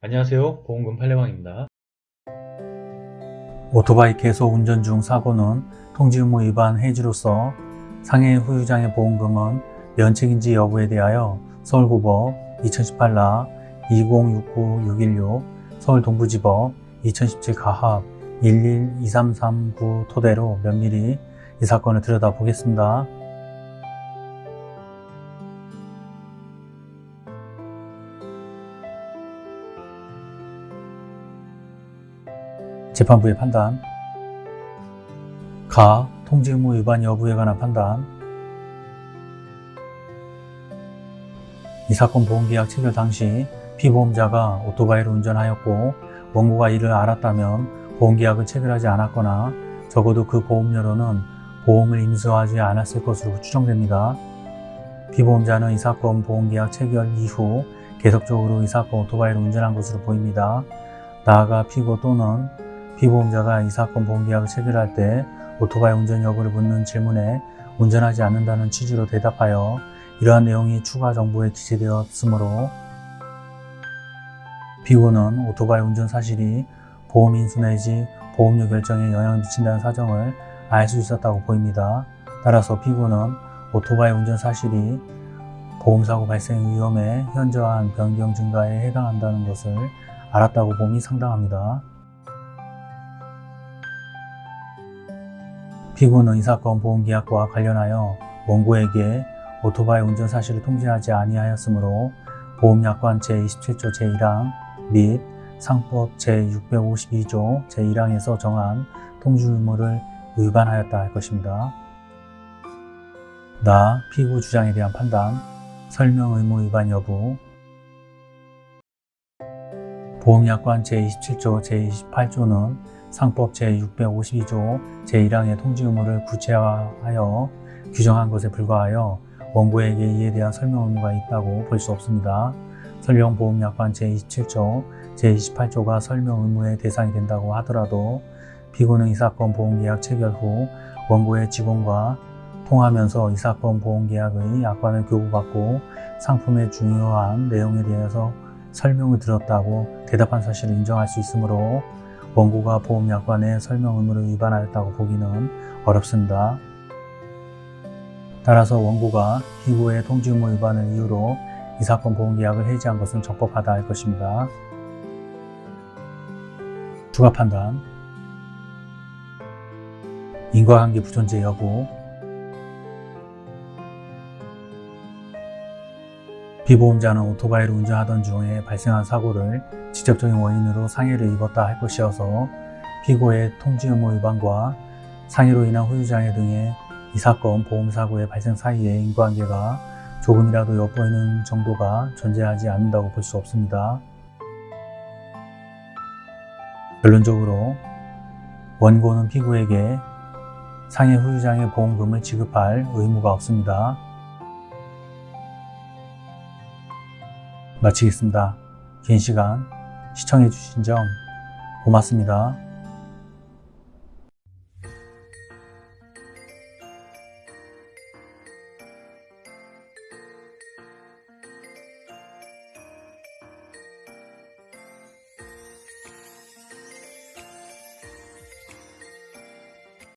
안녕하세요 보험금 팔례방입니다 오토바이 계속 운전 중 사고는 통지 의무 위반 해지로서 상해 후유장의 보험금은 면책인지 여부에 대하여 서울고법 2018라 2069616 서울동부지법 2017 가합 112339 토대로 면밀히 이 사건을 들여다보겠습니다. 재판부의 판단 가. 통지 의무 위반 여부에 관한 판단 이 사건 보험계약 체결 당시 피보험자가 오토바이를 운전하였고 원고가 이를 알았다면 보험계약을 체결하지 않았거나 적어도 그 보험료로는 보험을 임수하지 않았을 것으로 추정됩니다. 피보험자는 이 사건 보험계약 체결 이후 계속적으로 이 사건 오토바이를 운전한 것으로 보입니다. 나아가 피고 또는 피보험자가 이 사건 보험계약을 체결할 때 오토바이 운전 여부를 묻는 질문에 운전하지 않는다는 취지로 대답하여 이러한 내용이 추가 정보에 기재되었으므로 피고는 오토바이 운전 사실이 보험 인수 내지 보험료 결정에 영향을 미친다는 사정을 알 수 있었다고 보입니다. 따라서 피고는 오토바이 운전 사실이 보험사고 발생 위험에 현저한 변경 증가에 해당한다는 것을 알았다고 봄이 상당합니다. 피고는 이 사건 보험계약과 관련하여 원고에게 오토바이 운전 사실을 통지하지 아니하였으므로 보험약관 제27조 제1항 및 상법 제652조 제1항에서 정한 통지 의무를 위반하였다 할 것입니다. 나 피고 주장에 대한 판단, 설명 의무 위반 여부, 보험약관 제27조 제28조는 상법 제652조 제1항의 통지 의무를 구체화하여 규정한 것에 불과하여 원고에게 이에 대한 설명 의무가 있다고 볼 수 없습니다. 설명보험약관 제27조, 제28조가 설명 의무의 대상이 된다고 하더라도 피고는 이 사건 보험계약 체결 후 원고의 직원과 통하면서 이 사건 보험계약의 약관을 교부받고 상품의 중요한 내용에 대해서 설명을 들었다고 대답한 사실을 인정할 수 있으므로 원고가 보험약관의 설명 의무를 위반하였다고 보기는 어렵습니다. 따라서 원고가 피고의 통지 의무 위반을 이유로 이 사건 보험계약을 해지한 것은 적법하다 할 것입니다. 추가 판단 인과관계 부존재 여부 피보험자는 오토바이를 운전하던 중에 발생한 사고를 직접적인 원인으로 상해를 입었다 할 것이어서 피고의 통지 의무 위반과 상해로 인한 후유장애 등의 이 사건 보험사고의 발생 사이에 인과관계가 조금이라도 엿보이는 정도가 존재하지 않는다고 볼 수 없습니다. 결론적으로 원고는 피고에게 상해 후유장애 보험금을 지급할 의무가 없습니다. 마치겠습니다. 긴 시간 시청해 주신 점 고맙습니다.